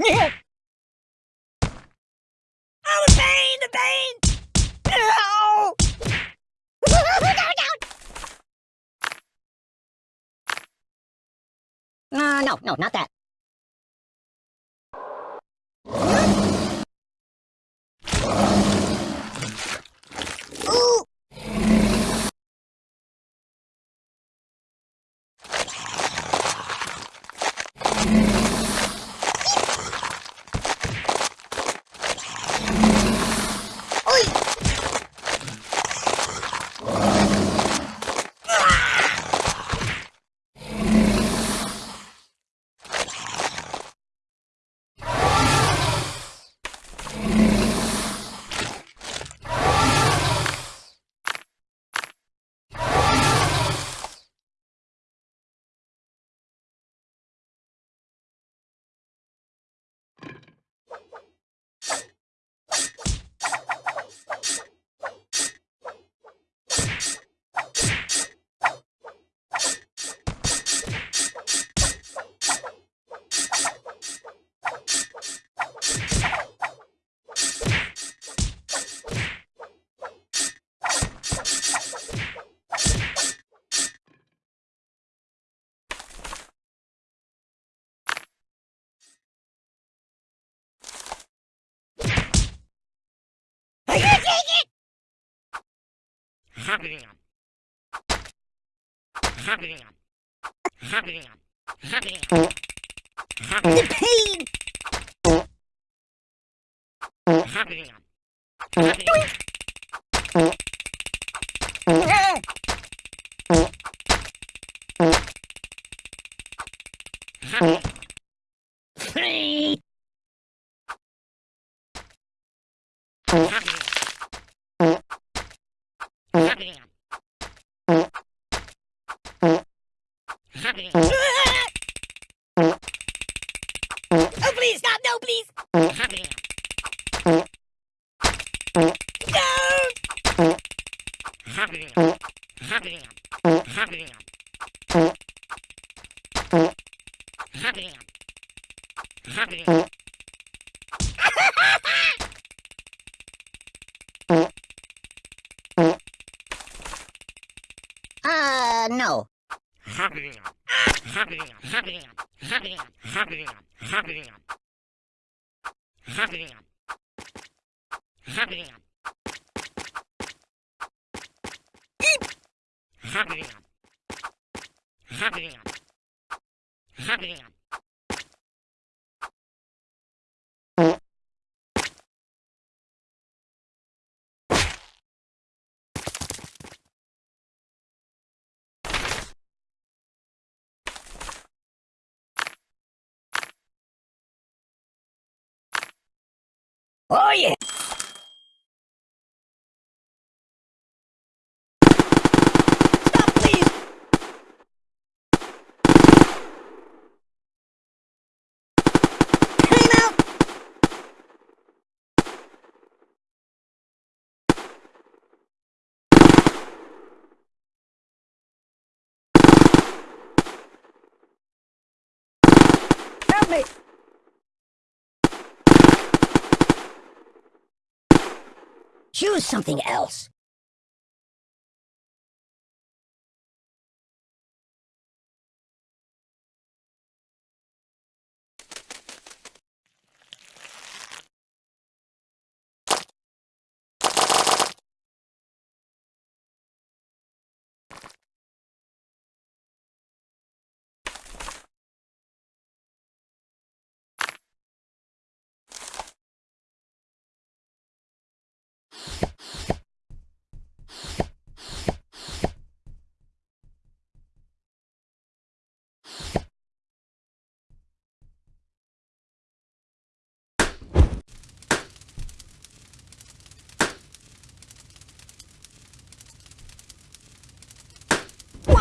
Oh, the pain, the pain! No! Uh, no, no, not that. Ooh! Oi! I can't take it! The pain! Ah! Pain! Ah! Oh, please, stop! No, please! No! Uh, no. Hurry up. Oh, yeah! Stop, please! Out! Help me! Choose something else.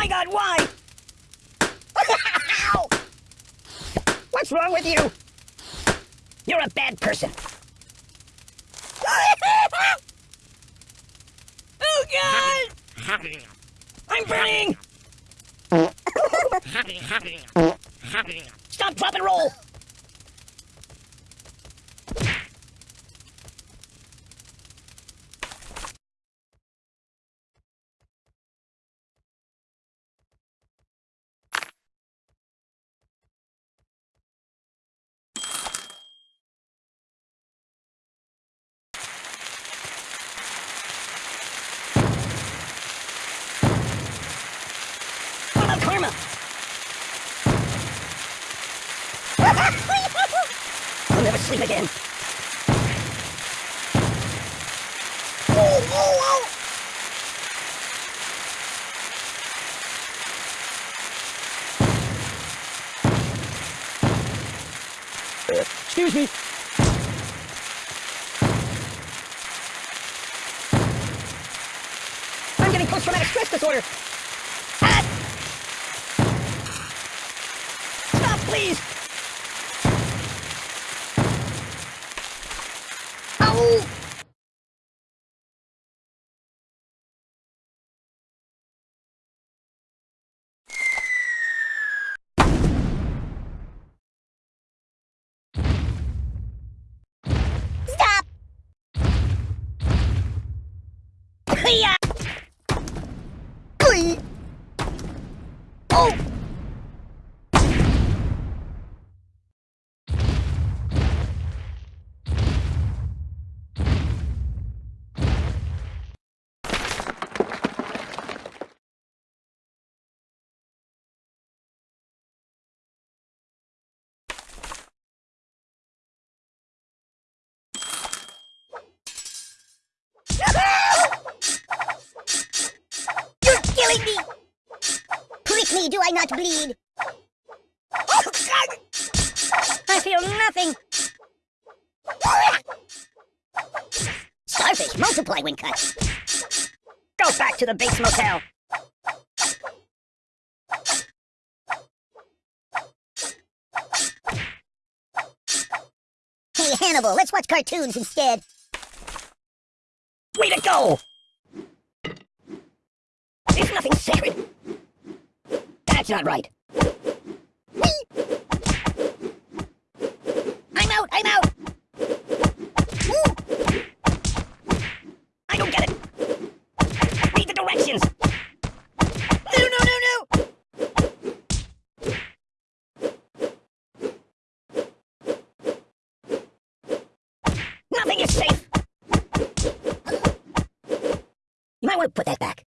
My God, why? Ow! What's wrong with you? You're a bad person. oh God! I'm burning! Stop, drop, and roll! Again. Excuse me. I'm getting post-traumatic stress disorder. Ah! Stop, please. Hiya! Oi! Oh! You're killing me! Do I not bleed? I feel nothing. Starfish multiply when cut. Go back to the Bates Motel. Hey, Hannibal, let's watch cartoons instead. Way to go! There's nothing sacred. That's not right. I'm out, I'm out! I don't get it. Read the directions. No, no, no, no. Nothing is safe. You might want to put that back.